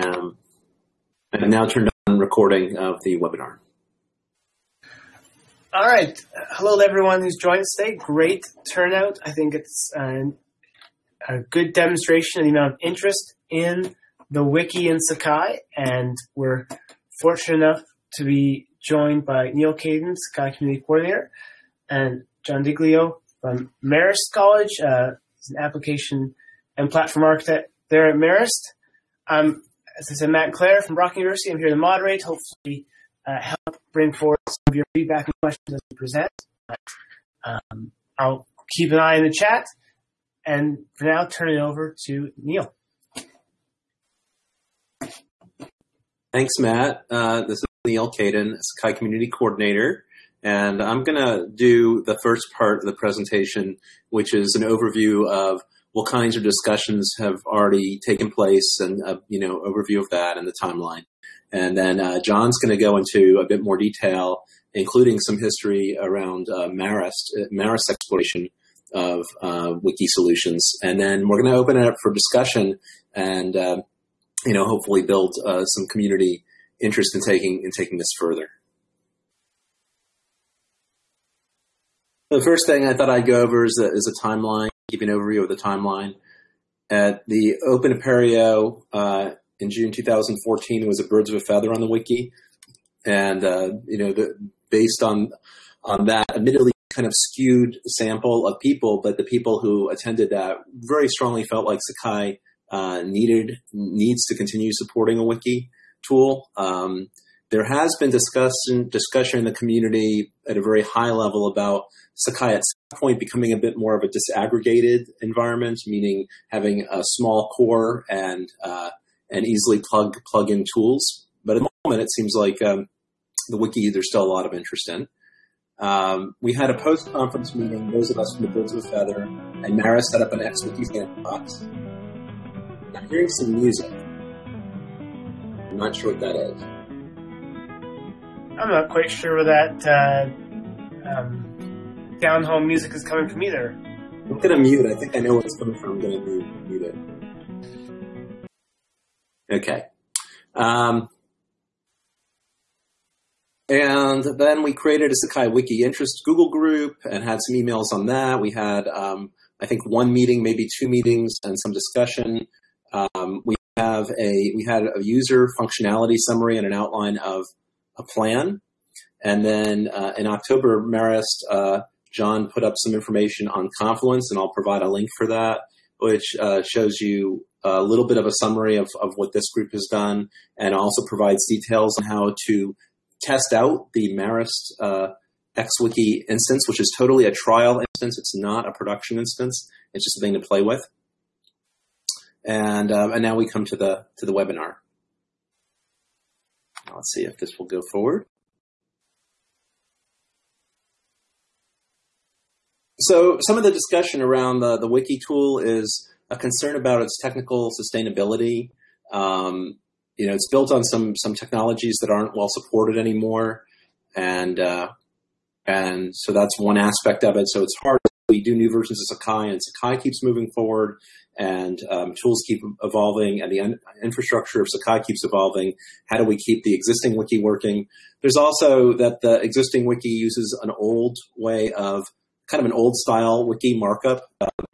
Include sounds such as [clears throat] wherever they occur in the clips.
Um, and now turned on recording of the webinar. All right. Hello to everyone who's joined today. Great turnout. I think it's a good demonstration of the amount of interest in the wiki in Sakai, and we're fortunate enough to be joined by Neal Caidin, Sakai Community Coordinator, and John DiGilio from Marist College. Uh, he's an application and platform architect there at Marist. Um, as I said, Matt Clare from Brock University. I'm here to moderate, hopefully uh, help bring forward some of your feedback and questions as we present. Um, I'll keep an eye on the chat, and for now, turn it over to Neil. Thanks, Matt. Uh, this is Neal Caidin, Sakai Community Coordinator, and I'm going to do the first part of the presentation, which is an overview of what kinds of discussions have already taken place and, uh, you know, overview of that and the timeline. And then uh, John's going to go into a bit more detail, including some history around uh, Marist, Marist exploration of uh, wiki solutions. And then we're going to open it up for discussion and, uh, you know, hopefully build uh, some community interest in taking, in taking this further. The first thing I thought I'd go over is a, is a timeline, give an overview of the timeline. At the Open Apereo uh, in June 2014, it was a birds of a feather on the wiki, and uh, you know, the, based on on that, admittedly kind of skewed sample of people, but the people who attended that very strongly felt like Sakai uh, needed needs to continue supporting a wiki tool. Um, there has been discussion discussion in the community at a very high level about Sakai at some point becoming a bit more of a disaggregated environment, meaning having a small core and uh, and easily plug plug in tools. But at the moment, it seems like um, the wiki there's still a lot of interest in. Um, we had a post conference meeting. Those of us from the Birds of a Feather and Marist set up an XWiki sandbox. I'm hearing some music. I'm not sure what that is. I'm not quite sure where that uh, um, down home music is coming from either. I'm gonna mute. I think I know where it's coming from. I'm gonna mute, mute it. Okay. Um, and then we created a Sakai Wiki interest Google group and had some emails on that. We had, um, I think, one meeting, maybe two meetings, and some discussion. Um, we have a we had a user functionality summary and an outline of a plan. And then uh, in October, Marist uh, John put up some information on Confluence, and I'll provide a link for that, which uh, shows you a little bit of a summary of, of what this group has done, and also provides details on how to test out the Marist uh, XWiki instance, which is totally a trial instance. It's not a production instance. It's just a thing to play with. And um, and now we come to the to the webinar. Let's see if this will go forward. So some of the discussion around the, the wiki tool is a concern about its technical sustainability. Um, you know, it's built on some some technologies that aren't well supported anymore, and uh, and so that's one aspect of it. So it's hard. We do new versions of Sakai, and Sakai keeps moving forward, and um, tools keep evolving, and the infrastructure of Sakai keeps evolving. How do we keep the existing wiki working? There's also that the existing wiki uses an old way of kind of an old style wiki markup. Um,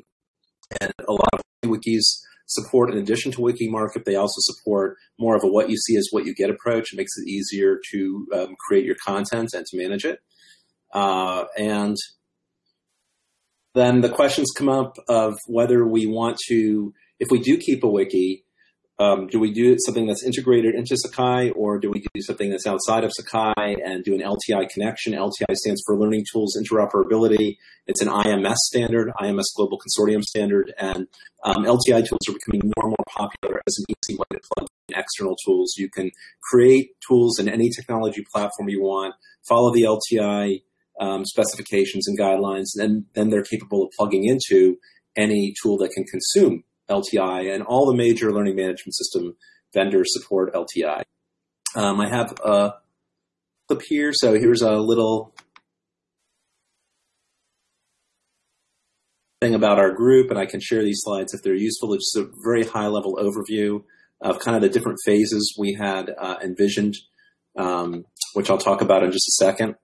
and a lot of wikis support, in addition to wiki markup, they also support more of a what you see is what you get approach. It makes it easier to um, create your content and to manage it. Uh, and then the questions come up of whether we want to, if we do keep a wiki, um, do we do something that's integrated into Sakai, or do we do something that's outside of Sakai and do an LTI connection? LTI stands for Learning Tools Interoperability. It's an IMS standard, IMS Global Consortium standard, and um, LTI tools are becoming more and more popular as an easy way to plug in external tools. You can create tools in any technology platform you want, follow the LTI um, specifications and guidelines, and then they're capable of plugging into any tool that can consume LTI, and all the major learning management system vendors support LTI. Um, I have a clip here, so here's a little thing about our group, and I can share these slides if they're useful. It's just a very high level overview of kind of the different phases we had uh, envisioned, um, which I'll talk about in just a second.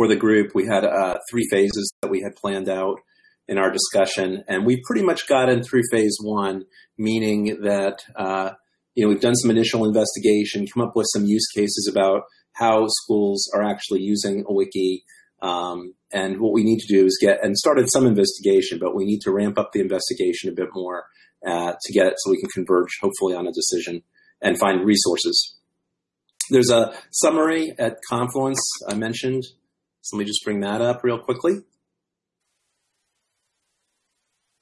For the group, we had uh, three phases that we had planned out in our discussion, and we pretty much got in through phase one, meaning that uh, you know we've done some initial investigation, come up with some use cases about how schools are actually using a wiki. Um, and what we need to do is get and started some investigation, but we need to ramp up the investigation a bit more uh, to get it so we can converge, hopefully, on a decision and find resources. There's a summary at Confluence I mentioned. So let me just bring that up real quickly.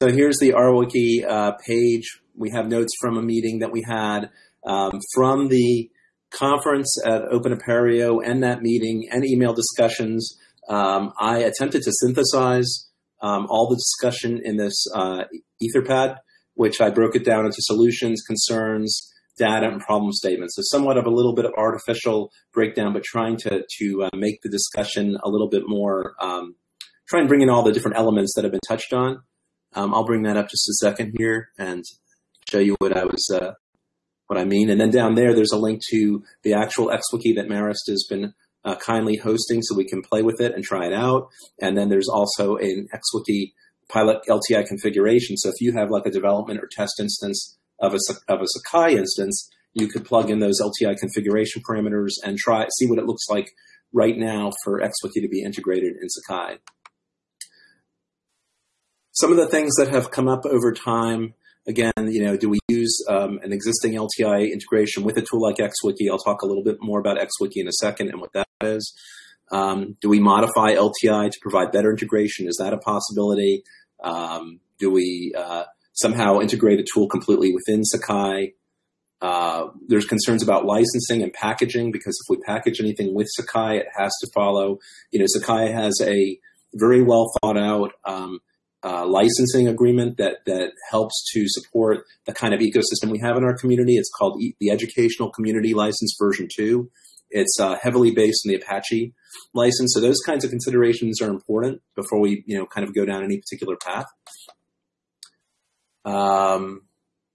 So here's the RWiki uh, page. We have notes from a meeting that we had um, from the conference at Open Apereo and that meeting and email discussions. Um, I attempted to synthesize um, all the discussion in this uh, Etherpad which I broke it down into solutions, concerns, data, and problem statements. So somewhat of a little bit of artificial breakdown, but trying to to uh, make the discussion a little bit more. Um, try and bring in all the different elements that have been touched on. Um, I'll bring that up just a second here and show you what I was uh, what I mean. And then down there, there's a link to the actual XWiki that Marist has been uh, kindly hosting, so we can play with it and try it out. And then there's also an XWiki pilot LTI configuration. So if you have like a development or test instance of a, of a Sakai instance, you could plug in those LTI configuration parameters and try see what it looks like right now for XWiki to be integrated in Sakai. Some of the things that have come up over time, again, you know, do we use um, an existing LTI integration with a tool like XWiki? I'll talk a little bit more about XWiki in a second and what that is. Um, do we modify LTI to provide better integration? Is that a possibility? Um, do we uh, somehow integrate a tool completely within Sakai? Uh, there's concerns about licensing and packaging because if we package anything with Sakai, it has to follow. You know, Sakai has a very well thought out um, uh, licensing agreement that that helps to support the kind of ecosystem we have in our community. It's called e- the Educational Community License Version Two. It's uh, heavily based on the Apache license. So those kinds of considerations are important before we, you know, kind of go down any particular path. Um,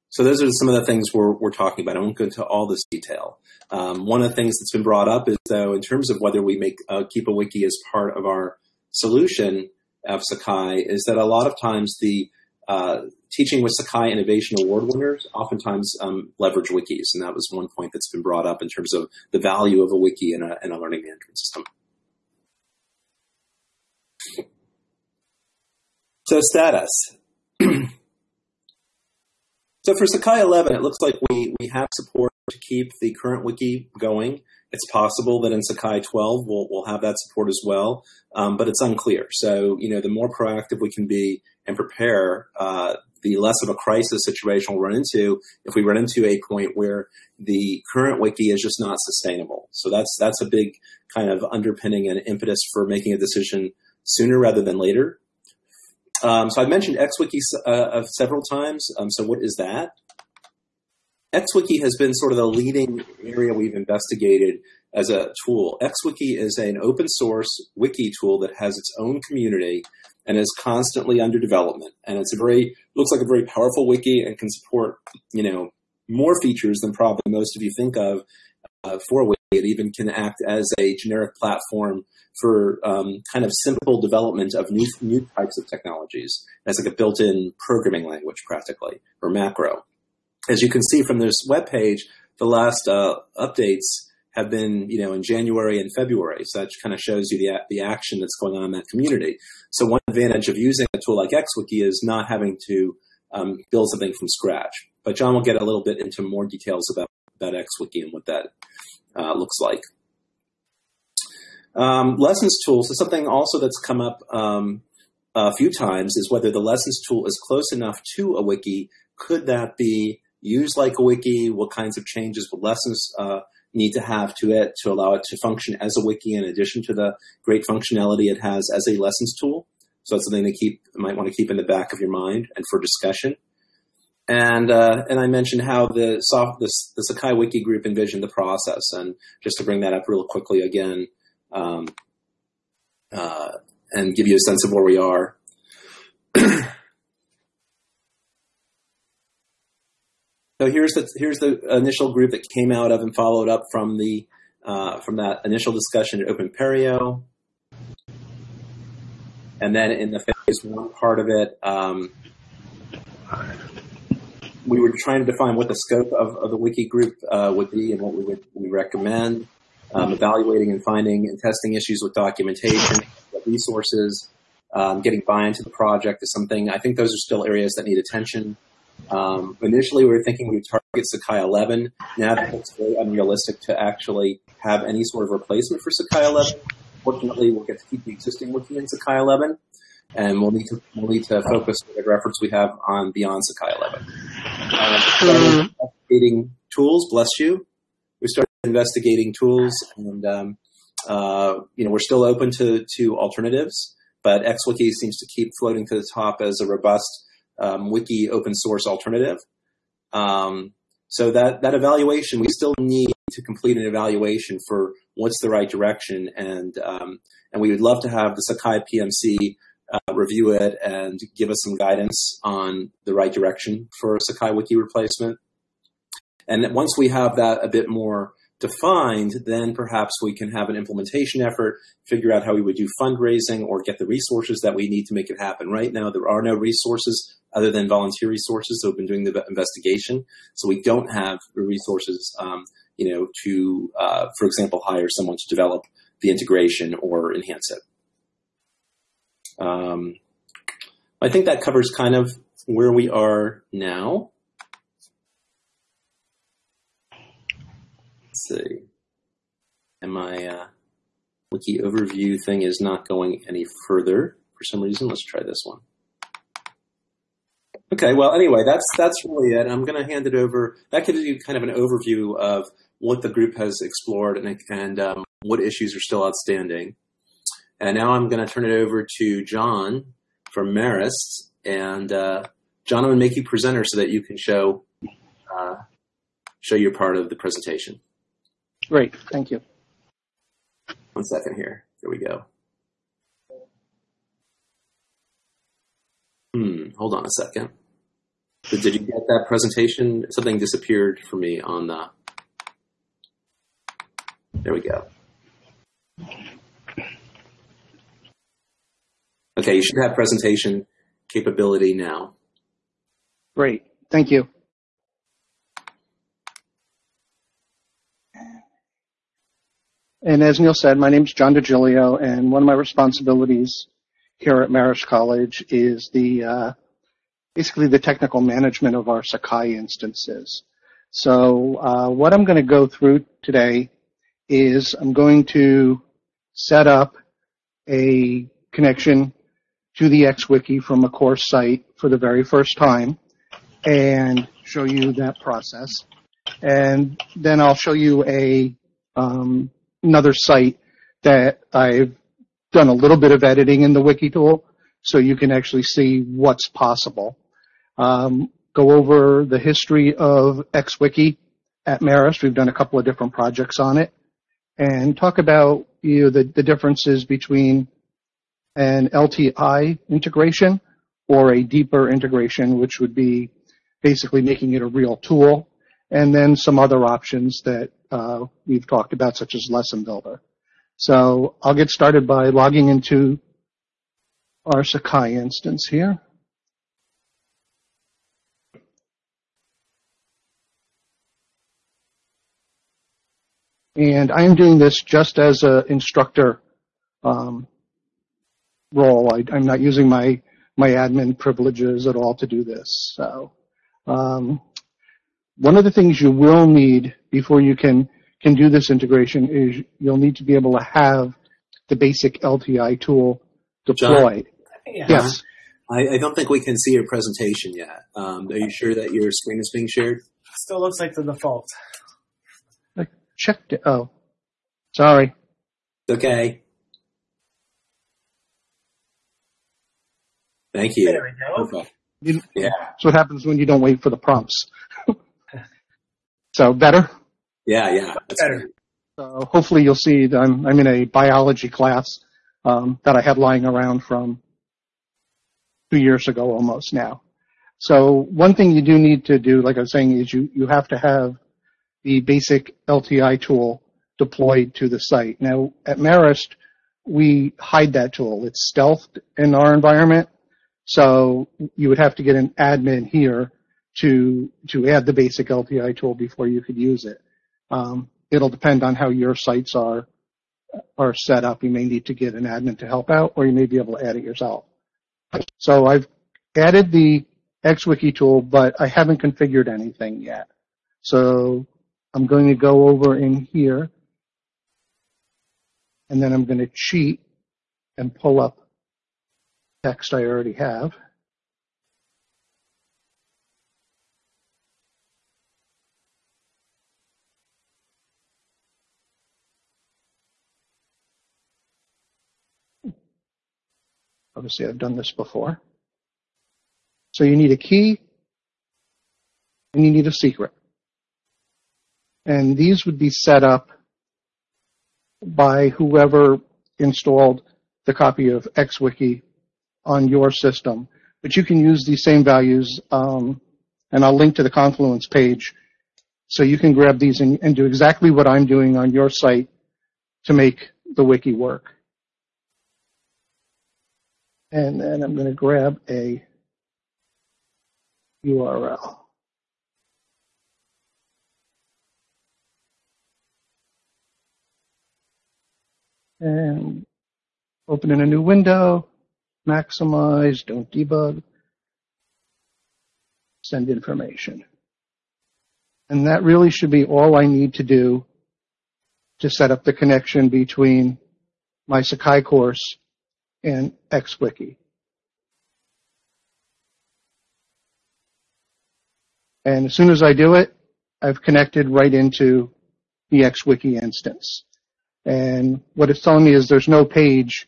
so those are some of the things we're, we're talking about. I won't go into all this detail. Um, one of the things that's been brought up is though, in terms of whether we make uh, keep a wiki as part of our solution of Sakai, is that a lot of times the uh, teaching with Sakai Innovation Award winners oftentimes um, leverage wikis, and that was one point that's been brought up in terms of the value of a wiki in a, in a learning management system. So status. [clears throat] so for Sakai 11, it looks like we, we have support to keep the current wiki going. It's possible that in Sakai 12 we'll, we'll have that support as well, um, but it's unclear. So, you know, the more proactive we can be and prepare, uh, the less of a crisis situation we'll run into if we run into a point where the current wiki is just not sustainable. So that's that's a big kind of underpinning and impetus for making a decision sooner rather than later. Um, so I've mentioned XWiki uh, several times. Um, so what is that? XWiki has been sort of the leading area we've investigated as a tool. XWiki is an open source wiki tool that has its own community and is constantly under development. And it's a very looks like a very powerful wiki and can support you know more features than probably most of you think of uh, for wiki. It even can act as a generic platform for um, kind of simple development of new new types of technologies. It's like a built-in programming language, practically, or macro. As you can see from this web page, the last uh, updates have been, you know, in January and February. So that kind of shows you the, the action that's going on in that community. So one advantage of using a tool like XWiki is not having to um, build something from scratch. But John will get a little bit into more details about, about XWiki and what that uh, looks like. Um, lessons tools is something also that's come up um, a few times is whether the lessons tool is close enough to a wiki. Could that be used like a wiki? What kinds of changes would lessons uh, need to have to it to allow it to function as a wiki in addition to the great functionality it has as a lessons tool? So that's something to keep might want to keep in the back of your mind and for discussion. And uh, and I mentioned how the soft the, the Sakai Wiki group envisioned the process, and just to bring that up real quickly again, um, uh, and give you a sense of where we are. [clears throat] so here's the here's the initial group that came out of and followed up from the uh, from that initial discussion at Open Apereo. And then in the phase one part of it, um, we were trying to define what the scope of, of the wiki group uh, would be and what we would we recommend. Um, evaluating and finding and testing issues with documentation, resources, um, getting buy-in to the project is something. I think those are still areas that need attention. Um, initially, we were thinking we would target Sakai 11. Now that looks very unrealistic to actually have any sort of replacement for Sakai 11. Fortunately, we'll get to keep the existing wiki in Sakai 11 and we'll need to we'll need to focus the efforts we have on beyond Sakai 11. Uh, investigating tools, bless you. Investigating tools, and um, uh, you know we're still open to to alternatives, but XWiki seems to keep floating to the top as a robust um, wiki open source alternative. Um, so that that evaluation, we still need to complete an evaluation for what's the right direction, and um, and we would love to have the Sakai PMC uh, review it and give us some guidance on the right direction for Sakai Wiki replacement. And once we have that a bit more defined, then perhaps we can have an implementation effort, figure out how we would do fundraising or get the resources that we need to make it happen. Right now, there are no resources other than volunteer resources who have been doing the investigation. So we don't have the resources, um, you know, to, uh, for example, hire someone to develop the integration or enhance it. Um, I think that covers kind of where we are now. See. And my uh, wiki overview thing is not going any further for some reason. Let's try this one. Okay, well, anyway, that's that's really it. I'm going to hand it over. That gives you kind of an overview of what the group has explored and, and um, what issues are still outstanding. And now I'm going to turn it over to John from Marist. And uh, John, I'm going to make you presenter so that you can show uh, show your part of the presentation. Great, thank you. One second here. There we go. Hmm, hold on a second. So did you get that presentation? Something disappeared for me on the. There we go. Okay, you should have presentation capability now. Great, thank you. And as Neil said, my name is John DiGilio, and one of my responsibilities here at Marist College is the uh, basically the technical management of our Sakai instances. So uh, what I'm going to go through today is I'm going to set up a connection to the XWiki from a course site for the very first time and show you that process. And then I'll show you a um, another site that I've done a little bit of editing in the wiki tool so you can actually see what's possible. Um, go over the history of XWiki at Marist. We've done a couple of different projects on it and talk about you know, the, the differences between an LTI integration or a deeper integration, which would be basically making it a real tool, and then some other options that uh, we've talked about, such as Lesson Builder. So I'll get started by logging into our Sakai instance here. And I am doing this just as an instructor um, role. I, am not using my my admin privileges at all to do this. So, um, one of the things you will need before you can can do this integration is you'll need to be able to have the basic LTI tool deployed. Yeah. Yes. I, I, don't think we can see your presentation yet. Um, are you sure that your screen is being shared? Still looks like the default. I checked it. Oh, sorry. Okay. Thank you. There we go. You, yeah. That's what happens when you don't wait for the prompts. So better? Yeah, yeah. That's better. So hopefully you'll see that I'm, I'm in a biology class um, that I had lying around from two years ago almost now. So one thing you do need to do, like I was saying, is you, you have to have the basic LTI tool deployed to the site. Now at Marist, we hide that tool. It's stealthed in our environment. So you would have to get an admin here to, to add the basic LTI tool before you could use it. Um, it'll depend on how your sites are, are set up. You may need to get an admin to help out or you may be able to add it yourself. So I've added the XWiki tool, but I haven't configured anything yet. So I'm going to go over in here and then I'm going to cheat and pull up text I already have. Obviously, I've done this before. So you need a key and you need a secret. And these would be set up by whoever installed the copy of XWiki on your system. But you can use these same values, um, and I'll link to the Confluence page so you can grab these and, and do exactly what I'm doing on your site to make the wiki work. And then I'm going to grab a URL. And open in a new window, maximize, don't debug, send information. And that really should be all I need to do to set up the connection between my Sakai course and XWiki. And as soon as I do it, I've connected right into the XWiki instance. And what it's telling me is there's no page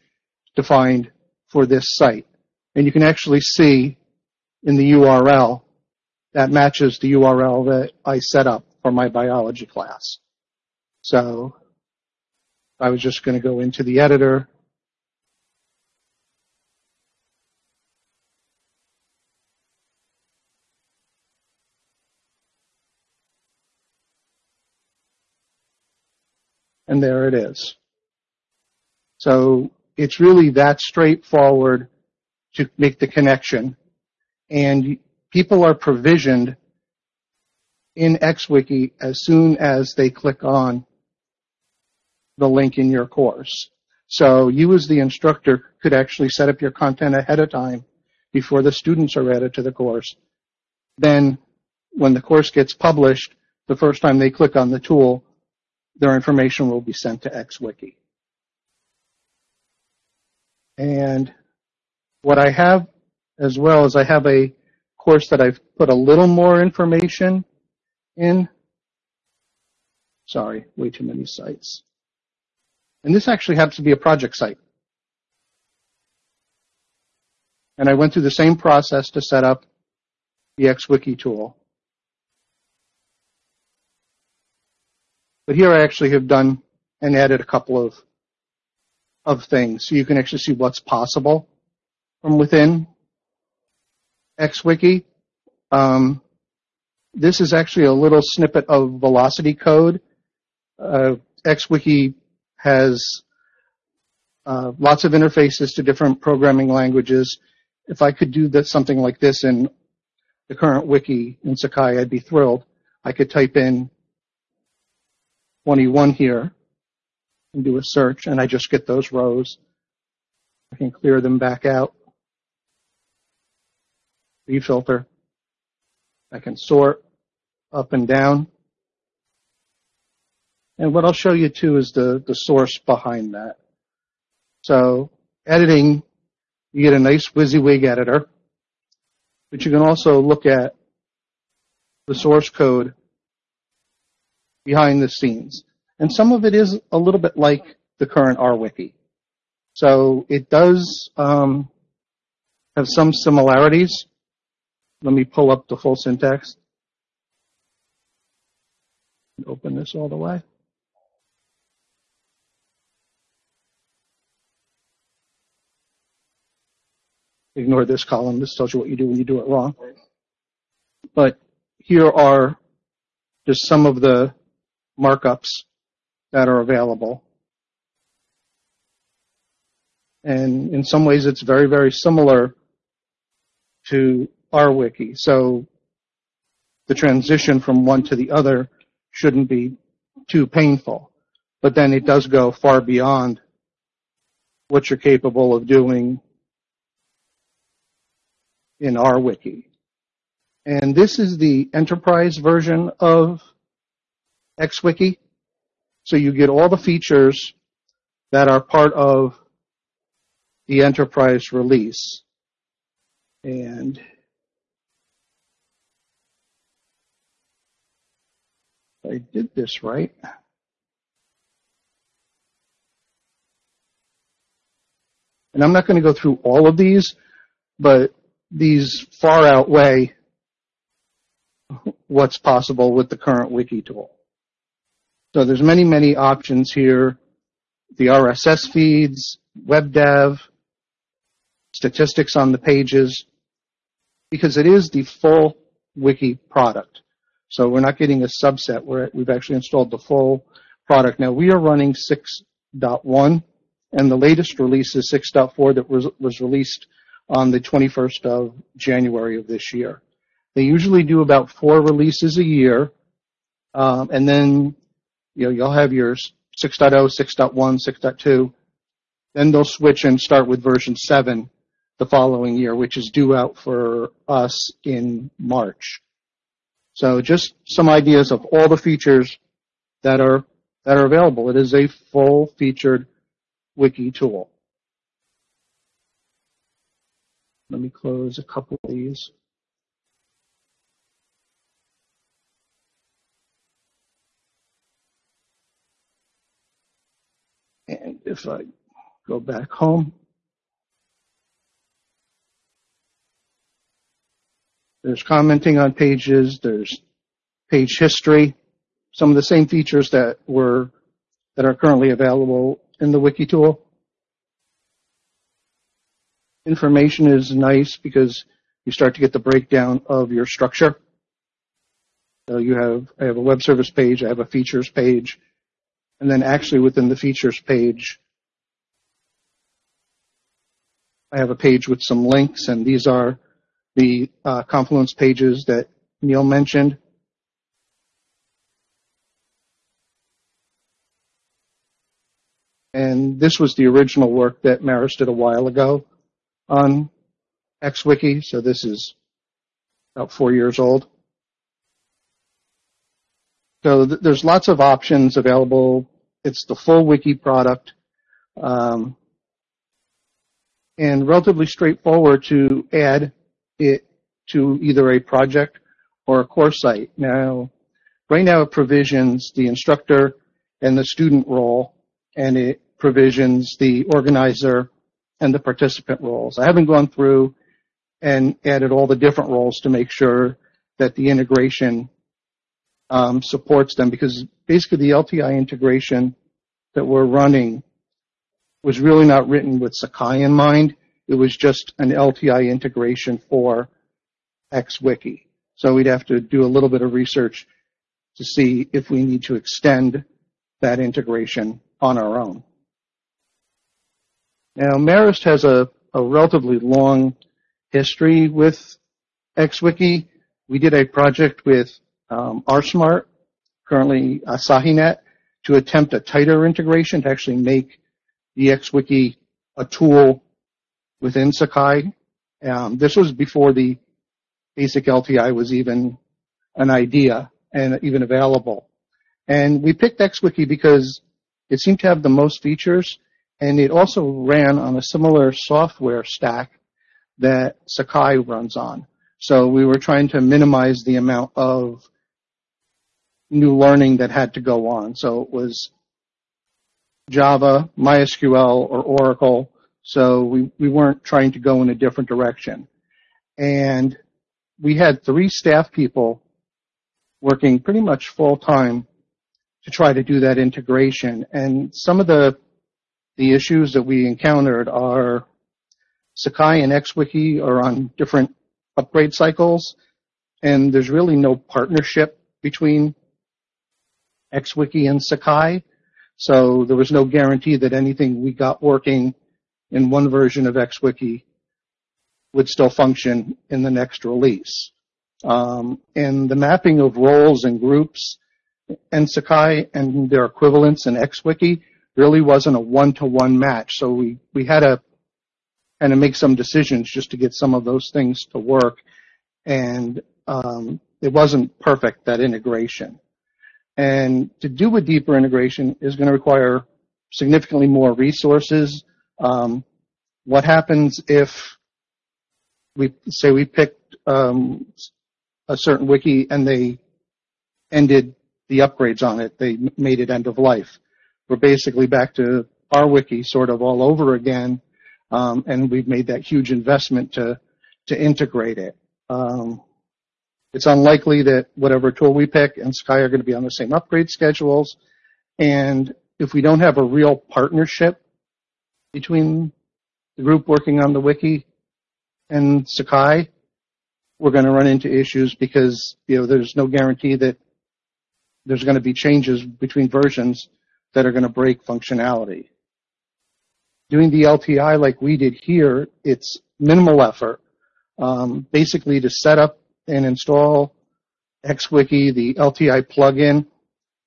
defined for this site. And you can actually see in the URL that matches the URL that I set up for my biology class. So I was just going to go into the editor and there it is. So it's really that straightforward to make the connection. And people are provisioned in XWiki as soon as they click on the link in your course. So you as the instructor could actually set up your content ahead of time before the students are added to the course. Then when the course gets published, the first time they click on the tool, their information will be sent to XWiki. And what I have as well is I have a course that I've put a little more information in. Sorry, way too many sites. And this actually happens to be a project site. And I went through the same process to set up the XWiki tool. But here I actually have done and added a couple of of things. So you can actually see what's possible from within XWiki. Um, this is actually a little snippet of velocity code. Uh, XWiki has uh, lots of interfaces to different programming languages. If I could do that, something like this in the current wiki in Sakai, I'd be thrilled. I could type in 21 here and do a search and I just get those rows. I can clear them back out. Refilter. I can sort up and down. And what I'll show you too is the, the source behind that. So editing, you get a nice WYSIWYG editor, but you can also look at the source code behind the scenes. And some of it is a little bit like the current RWiki. So it does um, have some similarities. Let me pull up the full syntax. Open this all the way. Ignore this column. This tells you what you do when you do it wrong. but here are just some of the markups that are available. And in some ways, it's very, very similar to our wiki. So the transition from one to the other shouldn't be too painful. But then it does go far beyond what you're capable of doing in our wiki. And this is the enterprise version of XWiki. So you get all the features that are part of the enterprise release. And I did this right. And I'm not going to go through all of these, but these far outweigh what's possible with the current wiki tool. So there's many, many options here. The RSS feeds, web dev, statistics on the pages, because it is the full wiki product. So we're not getting a subset where we've actually installed the full product. Now we are running 6.1 and the latest release is 6.4 that was, was released on the 21st of January of this year. They usually do about four releases a year, um, and then you know you'll have your 6.0, 6.1, 6.2. Then they'll switch and start with version 7 the following year, which is due out for us in March. So just some ideas of all the features that are that are available. It is a full featured wiki tool. Let me close a couple of these. And if I go back home, there's commenting on pages, there's page history, some of the same features that were that are currently available in the wiki tool. Information is nice because you start to get the breakdown of your structure. So you have I have a web service page, I have a features page, and then actually within the features page, I have a page with some links, and these are the uh, Confluence pages that Neil mentioned. And this was the original work that Marist did a while ago on XWiki, so this is about four years old. So th- there's lots of options available. It's the full wiki product. Um, and relatively straightforward to add it to either a project or a course site. Now, right now it provisions the instructor and the student role, and it provisions the organizer and the participant roles. I haven't gone through and added all the different roles to make sure that the integration um, supports them because basically the LTI integration that we're running was really not written with Sakai in mind. It was just an LTI integration for XWiki. So we'd have to do a little bit of research to see if we need to extend that integration on our own. Now, Marist has a, a relatively long history with XWiki. We did a project with um, RSmart, currently AsahiNet, to attempt a tighter integration to actually make the XWiki a tool within Sakai. Um, this was before the basic LTI was even an idea and even available. And we picked XWiki because it seemed to have the most features and it also ran on a similar software stack that Sakai runs on. So we were trying to minimize the amount of new learning that had to go on. So it was Java, MySQL, or Oracle. So we, we weren't trying to go in a different direction. And we had three staff people working pretty much full time to try to do that integration. And some of the the issues that we encountered are Sakai and XWiki are on different upgrade cycles, and there's really no partnership between XWiki and Sakai. So there was no guarantee that anything we got working in one version of XWiki would still function in the next release. Um, and the mapping of roles and groups in Sakai and their equivalents in XWiki really wasn't a one-to-one match. So we, we had to kind of make some decisions just to get some of those things to work. And um, it wasn't perfect, that integration. And to do a deeper integration is going to require significantly more resources. Um, what happens if we say we picked um, a certain wiki and they ended the upgrades on it? They made it end of life. We're basically back to our wiki sort of all over again, um, and we've made that huge investment to to integrate it. Um, it's unlikely that whatever tool we pick and Sakai are going to be on the same upgrade schedules. And if we don't have a real partnership between the group working on the wiki and Sakai, we're going to run into issues because, you know, there's no guarantee that there's going to be changes between versions that are going to break functionality. Doing the LTI like we did here, it's minimal effort. Um, basically to set up and install XWiki, the LTI plugin,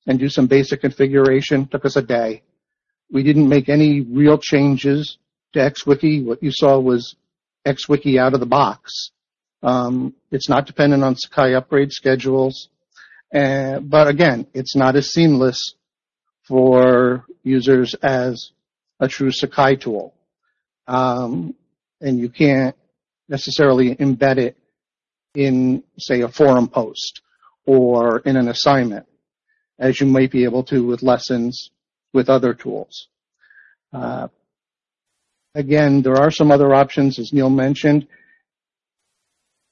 and do some basic configuration. Took us a day. We didn't make any real changes to XWiki. What you saw was XWiki out of the box. Um, it's not dependent on Sakai upgrade schedules. Uh, but again, it's not as seamless for users as a true Sakai tool. Um, and you can't necessarily embed it in, say, a forum post or in an assignment, as you might be able to with lessons with other tools. Uh, again, there are some other options, as Neil mentioned.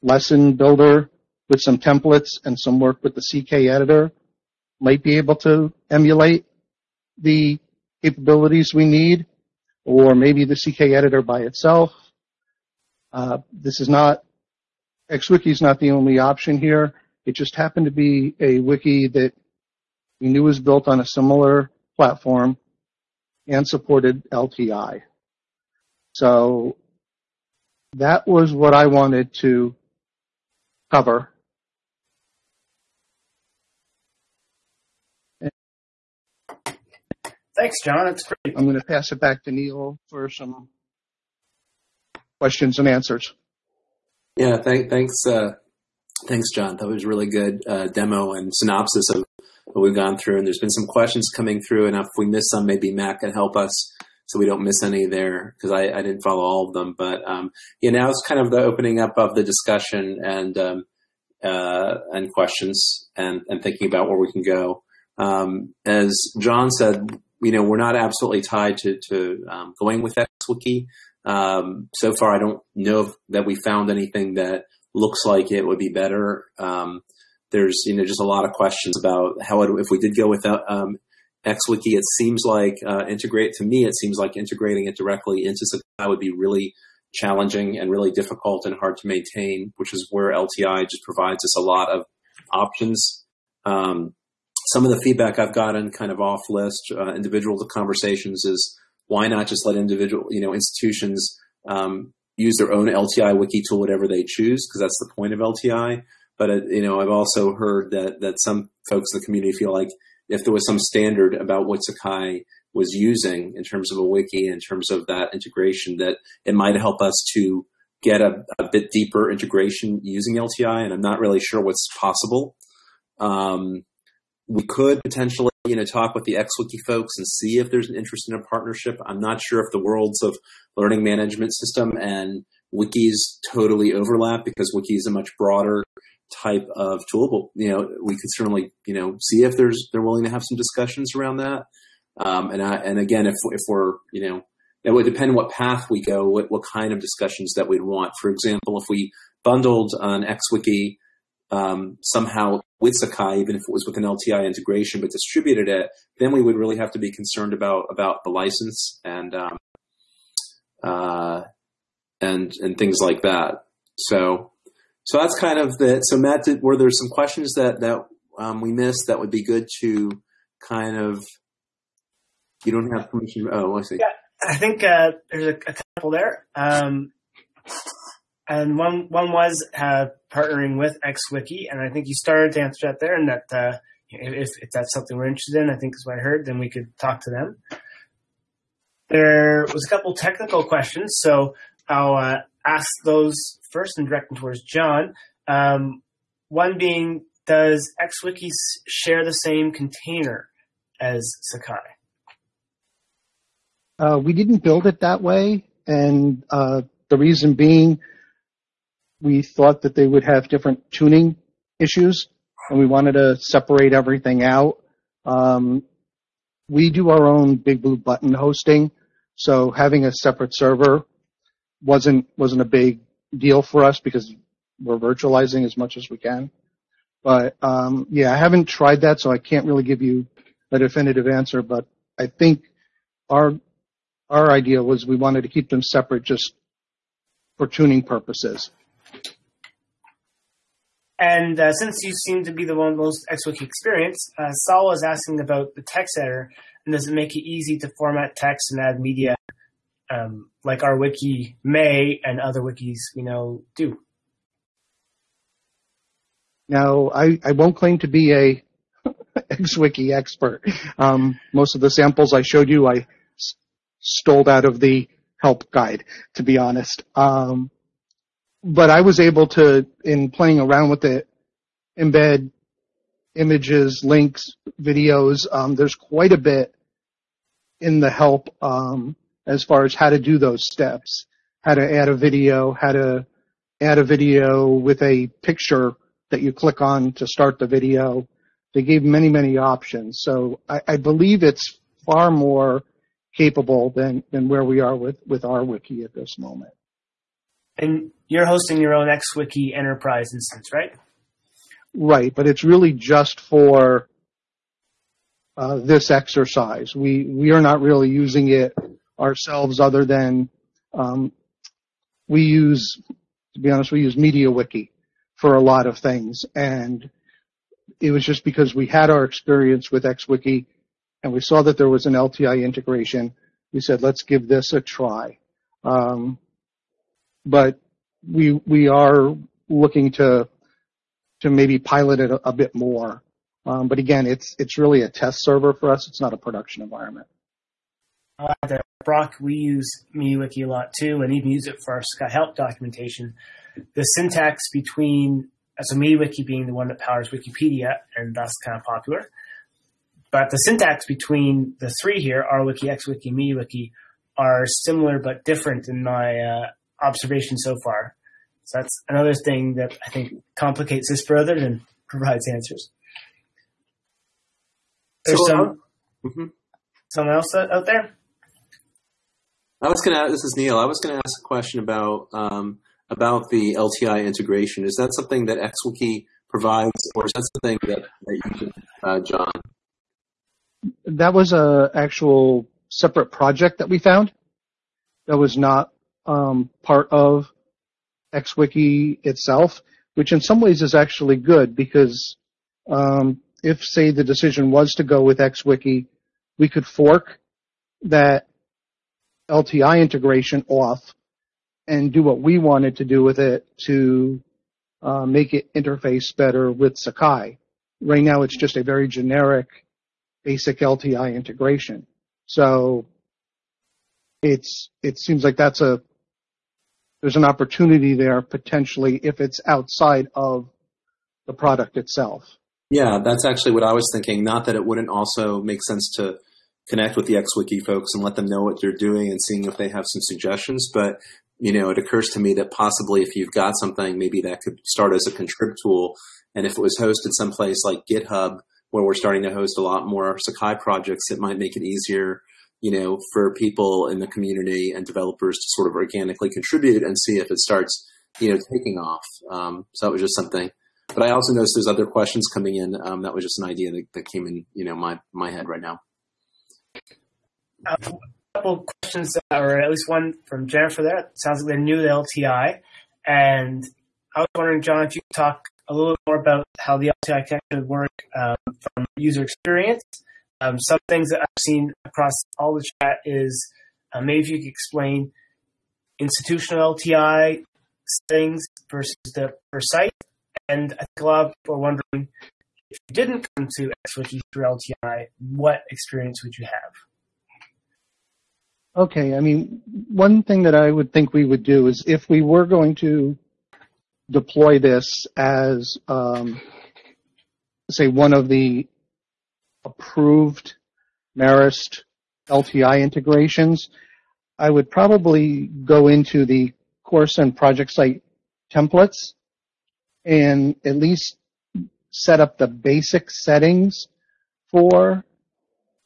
Lesson Builder with some templates and some work with the CK editor might be able to emulate the capabilities we need, or maybe the CK editor by itself. Uh, this is not XWiki is not the only option here. It just happened to be a wiki that we knew was built on a similar platform and supported LTI. So that was what I wanted to cover. Thanks, John. That's great. I'm going to pass it back to Neil for some questions and answers. Yeah, thank, thanks, uh, thanks, John. That was a really good uh, demo and synopsis of what we've gone through. And there's been some questions coming through, and if we miss some, maybe Matt can help us so we don't miss any there because I, I, didn't follow all of them. But um, yeah, now it's kind of the opening up of the discussion and um, uh, and questions and, and thinking about where we can go. Um, as John said, you know, we're not absolutely tied to, to um, going with XWiki. Um, so far, I don't know that we found anything that looks like it would be better. Um, there's you know just a lot of questions about how it, if we did go without um, XWiki, it seems like uh, integrate to me. It seems like integrating it directly into Sakai would be really challenging and really difficult and hard to maintain, which is where LTI just provides us a lot of options. Um, some of the feedback I've gotten kind of off list, uh, individual conversations is why not just let individual, you know, institutions um, use their own LTI wiki tool, whatever they choose, because that's the point of LTI. But uh, you know, I've also heard that that some folks in the community feel like if there was some standard about what Sakai was using in terms of a wiki, in terms of that integration, that it might help us to get a, a bit deeper integration using LTI. And I'm not really sure what's possible. Um, we could potentially you know, talk with the XWiki folks and see if there's an interest in a partnership. I'm not sure if the worlds of learning management system and wikis totally overlap because wiki is a much broader type of tool. But you know, we could certainly you know see if there's they're willing to have some discussions around that. Um, and I, and again, if if we're you know, it would depend on what path we go, what what kind of discussions that we'd want. For example, if we bundled an XWiki um, somehow with Sakai, even if it was with an LTI integration, but distributed it, then we would really have to be concerned about about the license and um, uh, and and things like that. So So that's kind of the. So Matt, did, were there some questions that that um, we missed that would be good to kind of? You don't have permission. Oh, I see. Yeah, I think uh, there's a, a, couple there. Um, and one one was uh, partnering with XWiki, and I think you started to answer that there, and that uh, if, if that's something we're interested in, I think is what I heard, then we could talk to them. There was a couple technical questions, so I'll uh, ask those first and direct them towards John. Um, one being, does XWiki share the same container as Sakai? Uh, we didn't build it that way, and uh, the reason being, we thought that they would have different tuning issues, and we wanted to separate everything out. Um, we do our own Big Blue Button hosting, so having a separate server wasn't wasn't a big deal for us because we're virtualizing as much as we can. But um, yeah, I haven't tried that, so I can't really give you a definitive answer. But I think our our idea was we wanted to keep them separate just for tuning purposes. And uh, since you seem to be the one most XWiki experienced, uh, Saul was asking about the text editor, and does it make it easy to format text and add media um, like RWiki may and other wikis we know do? Now, I, I won't claim to be a [laughs] XWiki expert. Um, most of the samples I showed you, I s- stole out of the help guide, to be honest. Um, but I was able to, in playing around with it, embed images, links, videos. Um, there's quite a bit in the help um, as far as how to do those steps, how to add a video, how to add a video with a picture that you click on to start the video. They gave many, many options. So I, I believe it's far more capable than, than where we are with, with RWiki at this moment. And you're hosting your own XWiki enterprise instance, right? Right, but it's really just for uh, this exercise. We we are not really using it ourselves, other than um, we use, to be honest, we use MediaWiki for a lot of things, and it was just because we had our experience with XWiki, and we saw that there was an LTI integration. We said, let's give this a try. Um, but we we are looking to to maybe pilot it a, bit more. Um, but again, it's it's really a test server for us. It's not a production environment. Uh, Brock, we use MediaWiki a lot too, and even use it for our Help documentation. The syntax between MediaWiki being the one that powers Wikipedia, and thus kind of popular. But the syntax between the three here, RWiki, XWiki, MediaWiki, are similar but different in my uh, observation so far. So that's another thing that I think complicates this further and provides answers. There's So, some hmm someone else out out there. I was gonna. This is Neal. I was gonna ask a question about um, about the LTI integration. Is that something that XWiki provides, or is that something that, that you, uh, John? That was a actual separate project that we found. That was not um, part of XWiki itself, which in some ways is actually good because um, if, say, the decision was to go with XWiki, we could fork that LTI integration off and do what we wanted to do with it to uh, make it interface better with Sakai. Right now, it's just a very generic, basic LTI integration. So it's it seems like that's a there's an opportunity there potentially if it's outside of the product itself. Yeah, that's actually what I was thinking. Not that it wouldn't also make sense to connect with the XWiki folks and let them know what you're doing and seeing if they have some suggestions, but you know, it occurs to me that possibly if you've got something, maybe that could start as a contrib tool. And if it was hosted someplace like GitHub, where we're starting to host a lot more Sakai projects, it might make it easier, you know, for people in the community and developers to sort of organically contribute and see if it starts, you know, taking off. Um, so that was just something. But I also noticed there's other questions coming in. Um, that was just an idea that, that came in, you know, my my head right now. a couple questions, or at least one from Jennifer there. It sounds like they're new to LTI, and I was wondering, John, if you could talk a little more about how the LTI would work um, from user experience. Um, some things that I've seen across all the chat is uh, maybe if you could explain institutional LTI settings versus the per site. And I think a lot of people are wondering if you didn't come to XWiki through LTI, what experience would you have? Okay, I mean, one thing that I would think we would do is if we were going to deploy this as, um, say, one of the approved Marist LTI integrations, I would probably go into the course and project site templates and at least set up the basic settings for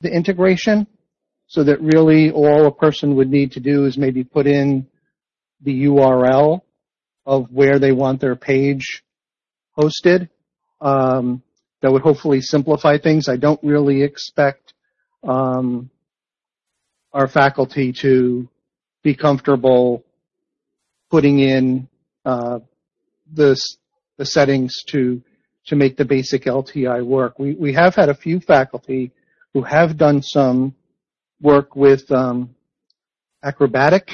the integration so that really all a person would need to do is maybe put in the URL of where they want their page hosted. Um, that would hopefully simplify things. I don't really expect um, our faculty to be comfortable putting in uh, the the settings to to make the basic LTI work. We we have had a few faculty who have done some work with um, Acrobatiq,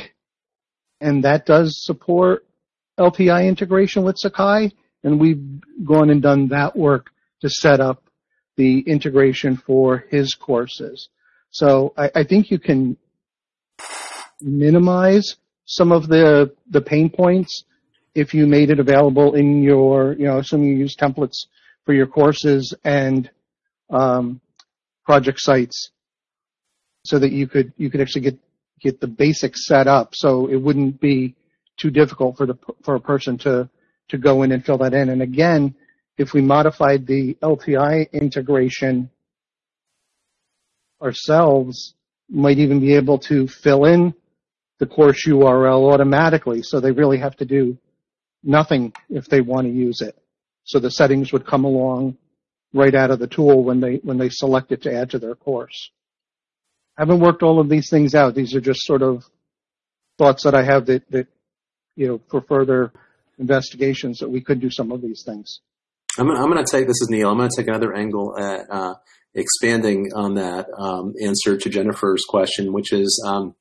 and that does support LTI integration with Sakai, and we've gone and done that work to set up the integration for his courses. So I, I think you can minimize some of the the pain points if you made it available in your, you know, assuming you use templates for your courses and um, project sites, so that you could you could actually get get the basics set up, so it wouldn't be too difficult for the for a person to to go in and fill that in. And again, if we modified the LTI integration ourselves, might even be able to fill in the course URL automatically. So they really have to do nothing if they want to use it. So the settings would come along right out of the tool when they when they select it to add to their course. I haven't worked all of these things out. These are just sort of thoughts that I have that, that you know for further investigations that we could do some of these things. I'm, I'm going to take this is Neal. I'm going to take another angle at uh, expanding on that um, answer to Jennifer's question, which is um,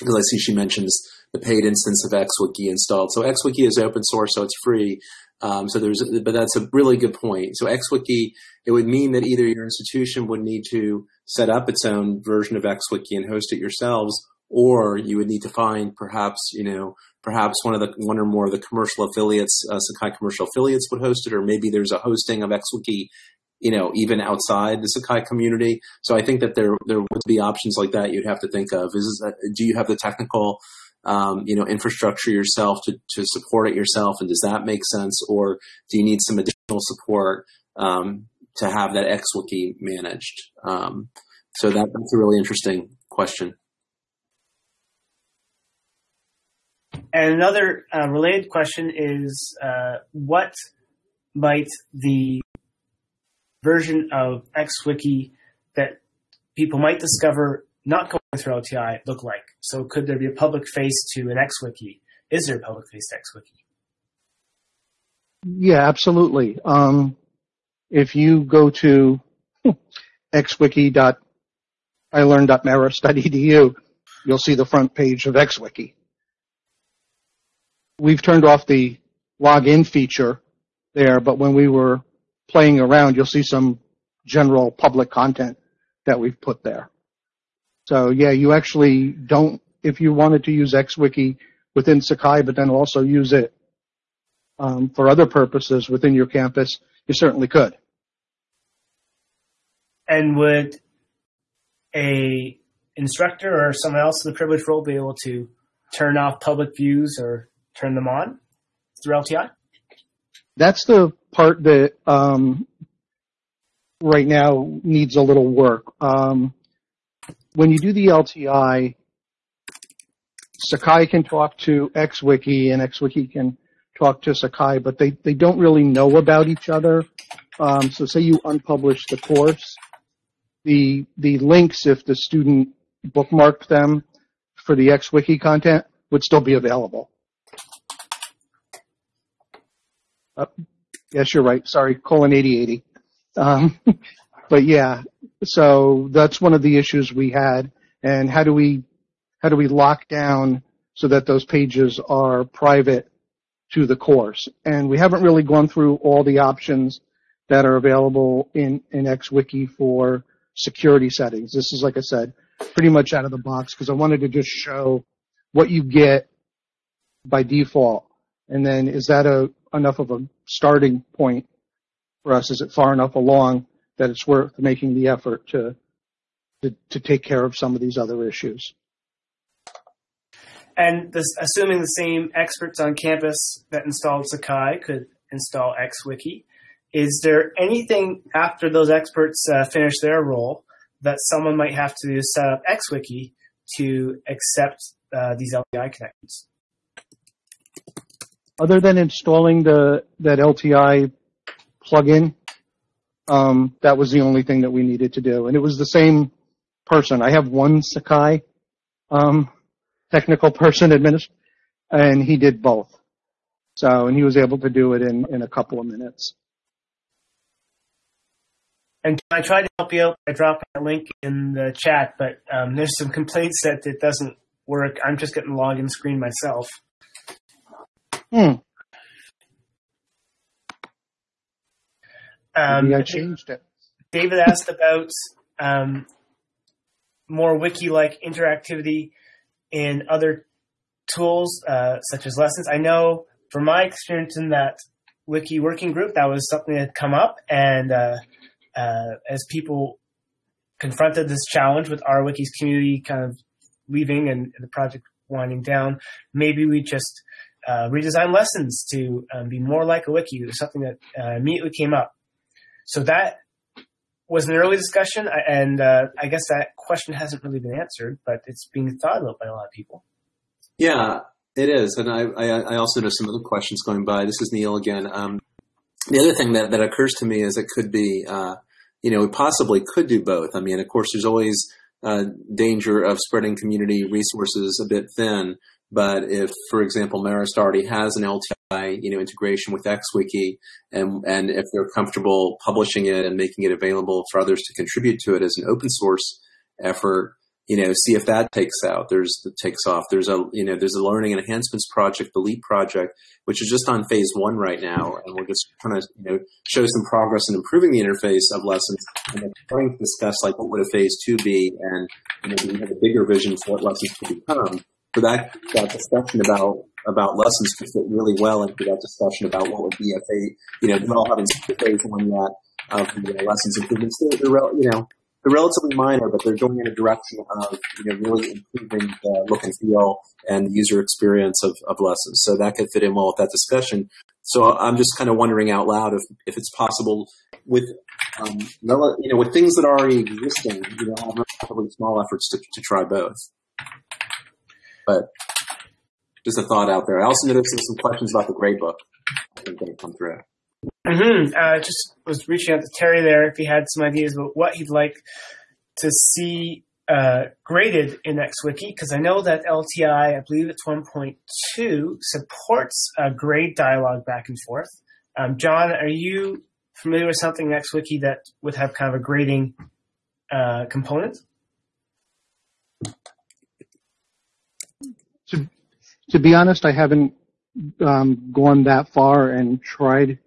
because I see she mentions the paid instance of XWiki installed. So XWiki is open source, so it's free. Um, so there's, but that's a really good point. So XWiki, it would mean that either your institution would need to set up its own version of XWiki and host it yourselves, or you would need to find perhaps, you know, perhaps one of the one or more of the commercial affiliates, uh, Sakai commercial affiliates would host it, or maybe there's a hosting of XWiki you know, even outside the Sakai community. So I think that there there would be options like that you'd have to think of. Is do you have the technical um, you know infrastructure yourself to to support it yourself, and does that make sense, or do you need some additional support um, to have that XWiki managed? Um, so that, that's a really interesting question. And another uh, related question is, uh, what might the version of XWiki that people might discover not going through LTI look like? So could there be a public face to an XWiki? Is there a public face to XWiki? Yeah, absolutely. Um, if you go to xwiki.ilearn.marist.edu, you'll see the front page of XWiki. We've turned off the login feature there, but when we were playing around, you'll see some general public content that we've put there. So yeah, you actually don't, if you wanted to use XWiki within Sakai, but then also use it um, for other purposes within your campus, you certainly could. And would a instructor or someone else in the privileged role be able to turn off public views or turn them on through LTI? That's the part that um, right now needs a little work. Um, when you do the LTI, Sakai can talk to XWiki and XWiki can talk to Sakai, but they, they don't really know about each other. Um, so say you unpublish the course, the the links, if the student bookmarked them for the XWiki content, would still be available. Uh, yes, you're right. Sorry, colon 8080. Um, [laughs] but yeah, so that's one of the issues we had. And how do we, how do we lock down so that those pages are private to the course? And we haven't really gone through all the options that are available in, in XWiki for security settings. This is, like I said, pretty much out of the box because I wanted to just show what you get by default. And then is that a, enough of a starting point for us? Is it far enough along that it's worth making the effort to, take care of some of these other issues? And assuming the same experts on campus that installed Sakai could install XWiki, is there anything after those experts uh, finish their role that someone might have to set up XWiki to accept uh, these LTI connections? Other than installing the that LTI plugin, um, that was the only thing that we needed to do, and it was the same person. I have one Sakai um, technical person administ- and he did both. So, and he was able to do it in, in a couple of minutes. And I tried to help you out by dropping a link in the chat, but um, there's some complaints that it doesn't work. I'm just getting the login screen myself. Hmm. Um, Maybe I changed it. David asked about um, more wiki-like interactivity in other tools uh, such as lessons. I know from my experience in that wiki working group, that was something that had come up, and uh, uh, as people confronted this challenge with RWiki's community kind of leaving and the project winding down, maybe we just uh, redesign lessons to um, be more like a wiki. It was something that uh, immediately came up. So that was an early discussion, and uh, I guess that question hasn't really been answered, but it's being thought about by a lot of people. Yeah, it is, and I, I, I also know some other questions going by. This is Neal again. Um, the other thing that, that occurs to me is it could be, uh, you know, we possibly could do both. I mean, of course, there's always uh, danger of spreading community resources a bit thin. But if, for example, Marist already has an LTI, you know, integration with XWiki, and and if they're comfortable publishing it and making it available for others to contribute to it as an open source effort, you know, see if that takes out. There's the takes off. There's a you know there's a learning enhancements project, the LEAP project, which is just on phase one right now, and we're just trying to you know show some progress in improving the interface of lessons, and then trying to discuss like what would a phase two be, and you know we have a bigger vision for what lessons could become. So that that discussion about about lessons could fit really well into that discussion about what would be a phase. You know, all having phase one yet of the uh, lessons improvements. They're, they're, you know they're relatively minor, but they're going in a direction of you know really improving the look and feel and the user experience of, of lessons. So that could fit in well with that discussion. So I'm just kind of wondering out loud if, if it's possible with um, you know with things that are already existing, you know, have relatively small efforts to, to try both. But just a thought out there. I also noticed some questions about the gradebook. I think that come through. Mm-hmm. Uh, just was reaching out to Terry there if he had some ideas about what he'd like to see uh, graded in XWiki, because I know that LTI, I believe it's 1.2, supports a grade dialogue back and forth. Um, John, are you familiar with something in XWiki that would have kind of a grading uh, component? To be honest, I haven't um, gone that far and tried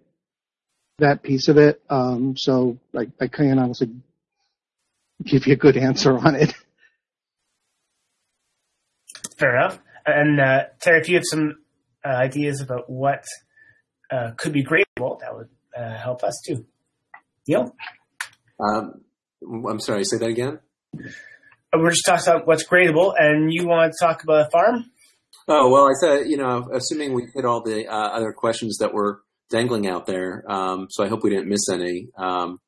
that piece of it. Um, so I, I can't honestly give you a good answer on it. Fair enough. And uh, Terry, if you have some uh, ideas about what uh, could be gradable, that would uh, help us too. Neal? Um, I'm sorry, say that again? Uh, we're just talking about what's gradable, and you want to talk about a farm? Oh, well, I said, you know, assuming we hit all the uh, other questions that were dangling out there. Um, so I hope we didn't miss any. Um,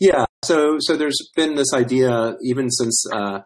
yeah. So so there's been this idea even since uh,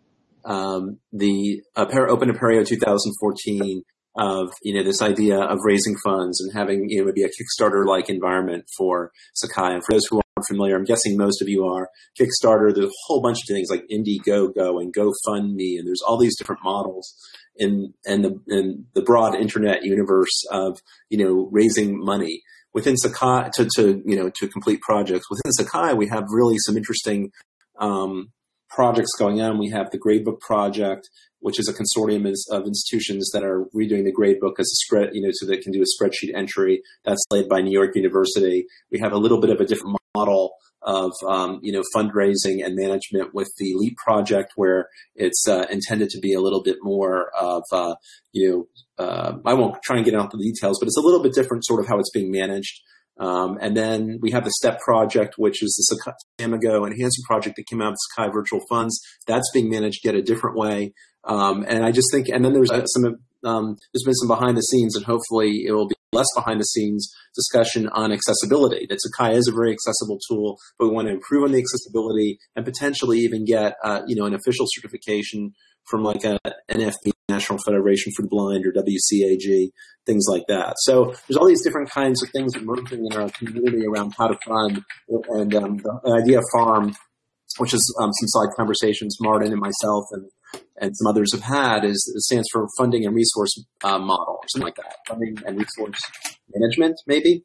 um, the Open Apereo 2014 of you know this idea of raising funds and having you know maybe a Kickstarter like environment for Sakai. And for those who aren't familiar, I'm guessing most of you are. Kickstarter, there's a whole bunch of things like Indiegogo and GoFundMe, and there's all these different models in in the in the broad internet universe of you know raising money within Sakai to, to you know to complete projects within Sakai, we have really some interesting um, projects going on. We have the gradebook project, which is a consortium of institutions that are redoing the gradebook as a spread, you know, so they can do a spreadsheet entry. That's led by New York University. We have a little bit of a different model of um, you know fundraising and management with the LEAP project, where it's uh, intended to be a little bit more of uh, you know uh, I won't try and get into the details, but it's a little bit different, sort of how it's being managed. Um, and then we have the STEP project, which is the Samigo enhancement project that came out of Sakai Virtual Funds. That's being managed yet a different way. Um, and I just think, and then there's uh, some, um, there's been some behind the scenes, and hopefully it will be less behind the scenes discussion on accessibility. That Sakai is a very accessible tool, but we want to improve on the accessibility and potentially even get, uh, you know, an official certification from like a NFB, National Federation for the Blind, or WCAG, things like that. So there's all these different kinds of things emerging in our community around how to fund, and um, the idea of farm, which is um, some side conversations Martin and myself and and some others have had is it stands for funding and resource uh, model or something like that, funding and resource management maybe.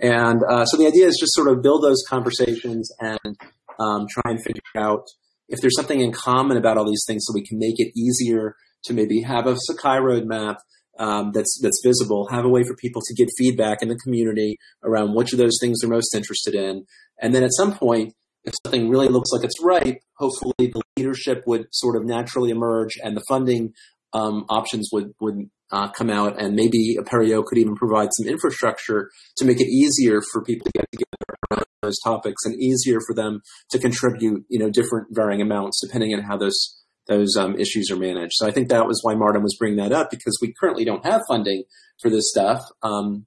And uh, so the idea is just sort of build those conversations and um, try and figure out if there's something in common about all these things so we can make it easier to maybe have a Sakai roadmap um, that's that's visible, have a way for people to give feedback in the community around which of those things they're most interested in, and then at some point, if something really looks like it's right, hopefully the leadership would sort of naturally emerge, and the funding um, options would would uh, come out, and maybe Apereo could even provide some infrastructure to make it easier for people to get together around those topics, and easier for them to contribute, you know, different varying amounts depending on how those those um, issues are managed. So I think that was why Martin was bringing that up because we currently don't have funding for this stuff. Um,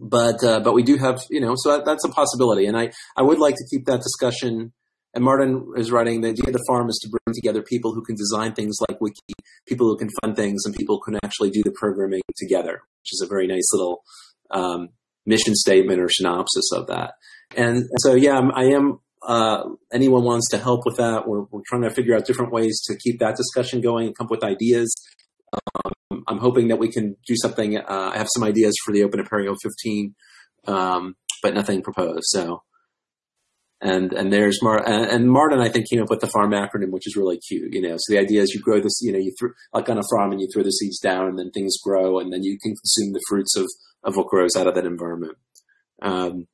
but uh, but we do have you know so that, that's a possibility, and I I would like to keep that discussion. And Martin is writing the idea of the farm is to bring together people who can design things like Wiki, people who can fund things, and people who can actually do the programming together, which is a very nice little um, mission statement or synopsis of that. And so yeah, I'm, uh, anyone wants to help with that, we're, we're trying to figure out different ways to keep that discussion going and come up with ideas. Um, I'm hoping that we can do something. Uh, I have some ideas for the Open Apereo 15, um, but nothing proposed. So, and and there's Mar and, Martin I think came up with the farm acronym, which is really cute. You know, so the idea is you grow this, you know, you throw like on a farm and you throw the seeds down, and then things grow, and then you can consume the fruits of of what grows out of that environment. Um,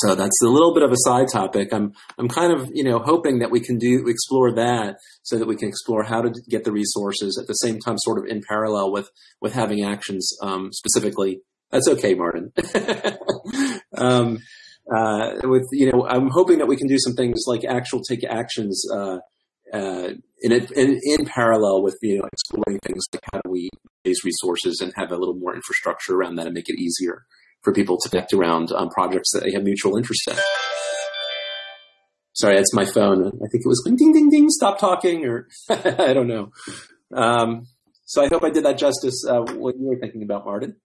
so that's a little bit of a side topic. I'm I'm kind of you know hoping that we can do explore that so that we can explore how to get the resources at the same time, sort of in parallel with with having actions um, specifically. That's okay, Martin. [laughs] um, uh, with you know, I'm hoping that we can do some things like actual take actions uh, uh, in, in, in parallel with you know exploring things like how do we raise resources and have a little more infrastructure around that and make it easier for people to connect around um, projects that they have mutual interest in. Sorry, that's my phone. I think it was ding, ding, ding, ding, stop talking, or [laughs] I don't know. Um, so I hope I did that justice. Uh, what you were thinking about, Martin?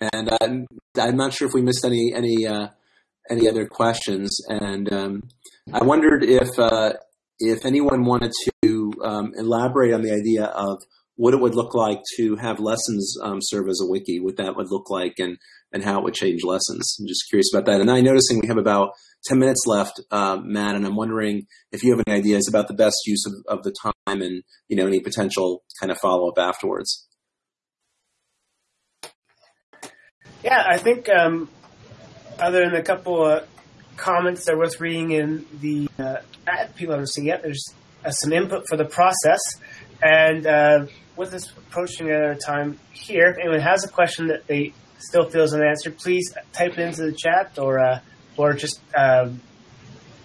And uh, I'm not sure if we missed any any uh, any other questions. And um, I wondered if uh, if anyone wanted to um, elaborate on the idea of what it would look like to have lessons um, serve as a wiki, what that would look like, and and how it would change lessons. I'm just curious about that. And I'm noticing we have about 10 minutes left, uh, Matt, and I'm wondering if you have any ideas about the best use of, of the time and you know any potential kind of follow up afterwards. Yeah, I think um, other than a couple of comments that are worth reading in the uh, people haven't seen yet. There's uh, some input for the process, and uh, with us approaching our time here, if anyone has a question that they still feel is unanswered, please type it into the chat or uh, or just um,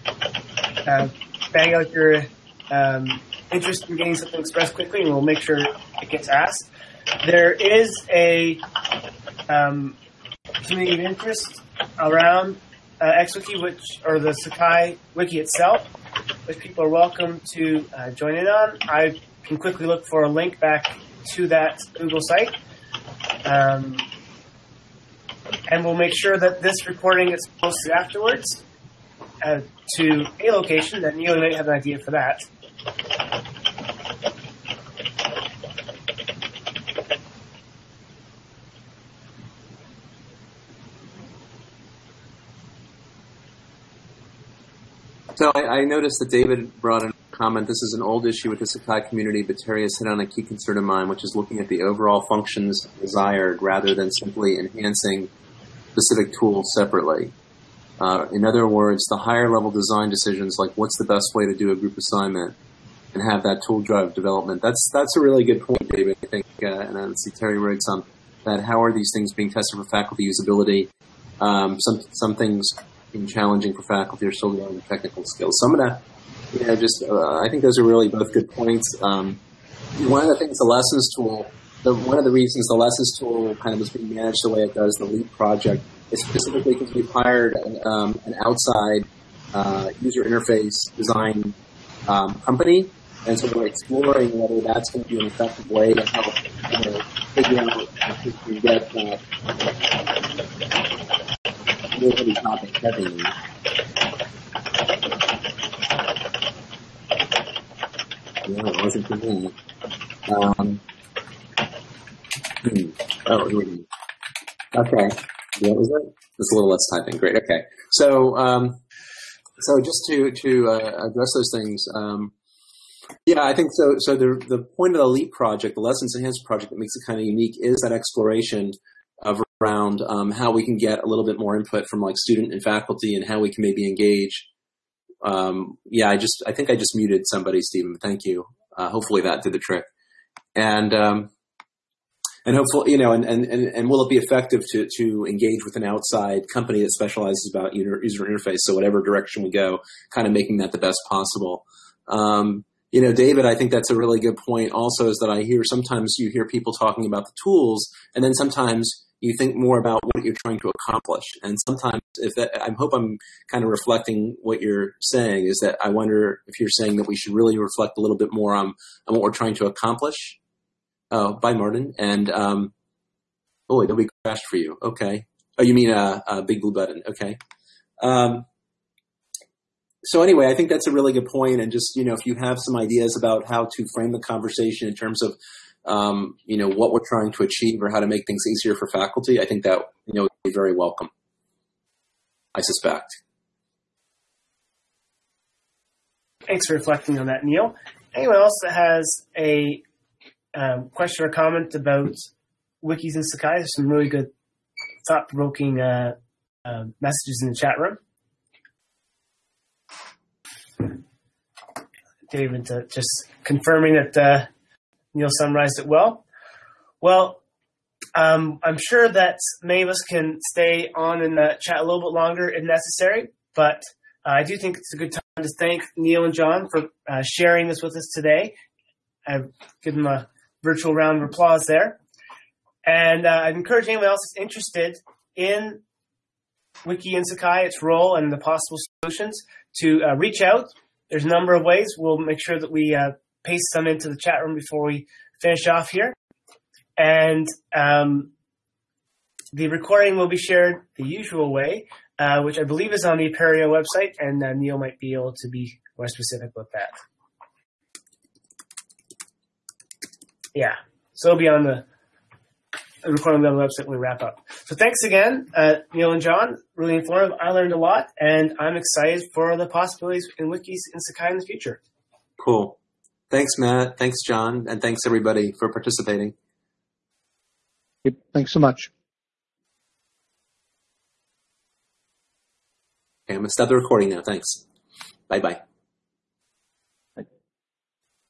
uh, bang out your um, interest in getting something expressed quickly, and we'll make sure it gets asked. There is a um, community of interest around uh, XWiki, which or the Sakai wiki itself, which people are welcome to uh, join in on. I can quickly look for a link back to that Google site. Um, and we'll make sure that this recording is posted afterwards uh, to a location that Neal might have an idea for that. So I, noticed that David brought in a comment. This is an old issue with the Sakai community, but Terry has hit on a key concern of mine, which is looking at the overall functions desired rather than simply enhancing specific tools separately. Uh, in other words, the higher level design decisions, like what's the best way to do a group assignment, and have that tool drive development. That's that's a really good point, David. I think, uh, and I see Terry writes on that. How are these things being tested for faculty usability? Um, some some things challenging for faculty are still learning technical skills. So I'm you know, just uh, I think those are really both good points. Um, one of the things the lessons tool, the, one of the reasons the lessons tool kind of is being managed the way it does, the LEAP project, is specifically because we've hired an, um, an outside uh, user interface design um, company and so we're exploring whether that's going to be an effective way to help you know, figure out if get uh, really topic heavy. Yeah, it wasn't for me. Um, hmm. Oh, okay. What was it? Just a little less typing. Great. Okay. So, um, so just to to uh, address those things, um, yeah, I think so. So the the point of the LEAP project, the Lessons Enhanced project, that makes it kind of unique is that exploration of around um, how we can get a little bit more input from like student and faculty, and how we can maybe engage. Um, yeah, I just I think I just muted somebody, Stephen. Thank you. Uh, hopefully that did the trick. And um, and hopefully you know and, and, and and will it be effective to to engage with an outside company that specializes about user interface so whatever direction we go kind of making that the best possible um, you know, David, I think that's a really good point also is that I hear sometimes you hear people talking about the tools and then sometimes you think more about what you're trying to accomplish. And sometimes if that, I hope I'm kind of reflecting what you're saying is that I wonder if you're saying that we should really reflect a little bit more on, on what we're trying to accomplish. Oh, bye, Martin. And, um, oh, wait, we crashed for you. Okay. Oh, you mean a, a big blue button. Okay. Um, so anyway, I think that's a really good point. And just you know, if you have some ideas about how to frame the conversation in terms of um, you know what we're trying to achieve or how to make things easier for faculty, I think that you know would be very welcome. I suspect. Thanks for reflecting on that, Neal. Anyone else that has a um, question or comment about wikis and Sakai? There's some really good thought-provoking uh, uh, messages in the chat room. David, uh, just confirming that uh, Neal summarized it well. Well, um, I'm sure that many of us can stay on and uh, chat a little bit longer if necessary, but uh, I do think it's a good time to thank Neal and John for uh, sharing this with us today. I've given them a virtual round of applause there. And uh, I'd encourage anyone else who's interested in Wiki and Sakai, its role, and the possible solutions to reach out there's a number of ways. We'll make sure that we uh, paste some into the chat room before we finish off here. And um, the recording will be shared the usual way, uh, which I believe is on the Apereo website, and uh, Neal might be able to be more specific with that. Yeah, so it'll be on the recording on the website when we wrap up. So thanks again, uh, Neal and John. Really informative. I learned a lot, and I'm excited for the possibilities in wikis in Sakai in the future. Cool. Thanks, Matt. Thanks, John, and thanks everybody for participating. Yep, thanks so much. Okay, I'm gonna stop the recording now. Thanks. Bye bye.